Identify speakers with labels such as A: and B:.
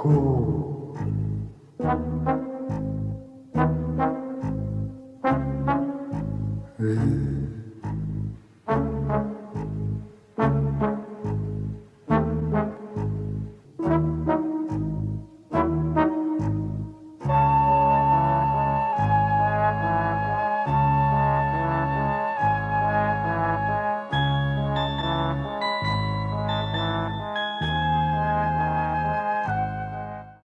A: cool.